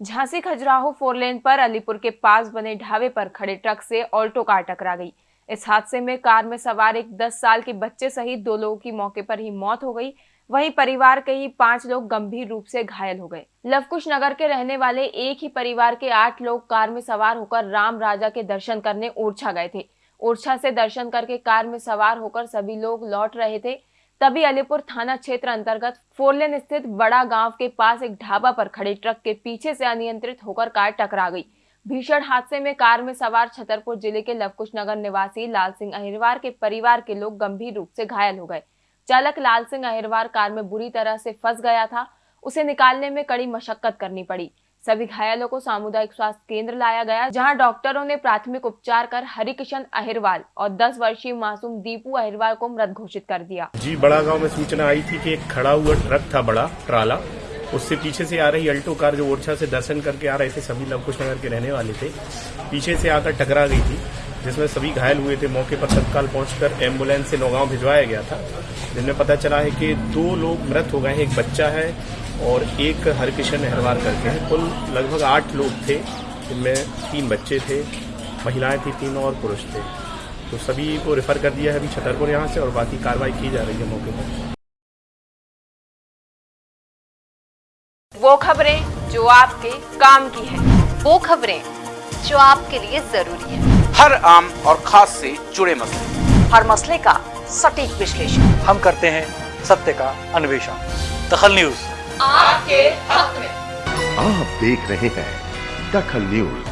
Jhansi Khajuraho four lane पर अलीपुर के पास बने ढाबे पर खड़े ट्रक से ऑल्टो कार टकरा गई। इस हादसे में कार में सवार एक 10 साल के बच्चे सहित दो लोगों की मौके पर ही मौत हो गई। वहीं परिवार के ही पाँच लोग गंभीर रूप से घायल हो गए। लवकुश नगर के रहने वाले एक ही परिवार के आठ लोग कार में सवार होकर राम राजा के दर्शन करने ओरछा गए थे। ओरछा से दर्शन करके कार में सवार होकर सभी लोग लौट रहे थे। तभी अलीपुर थाना क्षेत्र अंतर्गत फोरलेन स्थित बड़ा गाँव के पास एक ढाबा पर खड़े ट्रक के पीछे से अनियंत्रित होकर कार टकरा गई। भीषण हादसे में कार में सवार छतरपुर ज़िले के लवकुश नगर निवासी लाल सिंह अहिरवार के परिवार के लोग गंभीर रूप से घायल हो गए। चालक लाल सिंह अहिरवार कार में बुरी तरह से फंस गया था। उसे निकालने में कड़ी मशक्कत करनी पड़ी। सभी घायलों को सामुदायिक स्वास्थ्य केंद्र लाया गया, जहाँ डॉक्टरों ने प्राथमिक उपचार कर हरिकिशन अहिरवाल और 10 वर्षीय मासूम दीपू अहिरवाल को मृत घोषित कर दिया। जी, बड़ा गाँव में सूचना आई थी कि एक खड़ा हुआ ट्रक था बड़ा, ट्राला। उससे पीछे से आ रही अल्टो कार जो ओरछा से दर्शन करके आ रहे थे, सभी लवकुश नगर के रहने वाले थे, पीछे से आकर टकरा गई थी, जिसमें सभी घायल हुए थे। मौके पर तत्काल पहुंचकर एंबुलेंस से नौगांव भिजवाया गया था, जिनमें पता चला है कि दो लोग मृत हो गए हैं, एक बच्चा है और एक हरकिशन अहरवार करके हैं। कुल लगभग आठ लोग थे जिनमें तीन बच्चे थे महिलाएँ थी तीन और पुरुष थे। तो सभी को रेफर कर दिया है अभी छतरपुर यहाँ से और बाकी कार्रवाई की जा रही है मौके पर। वो खबरें जो आपके काम की है वो खबरें जो आपके लिए ज़रूरी है। हर आम और खास से जुड़े मसले। हर मसले का सटीक विश्लेषण। हम करते हैं सत्य का अन्वेषण। दखल न्यूज़। आपके हक में। आप देख रहे हैं दखल न्यूज़।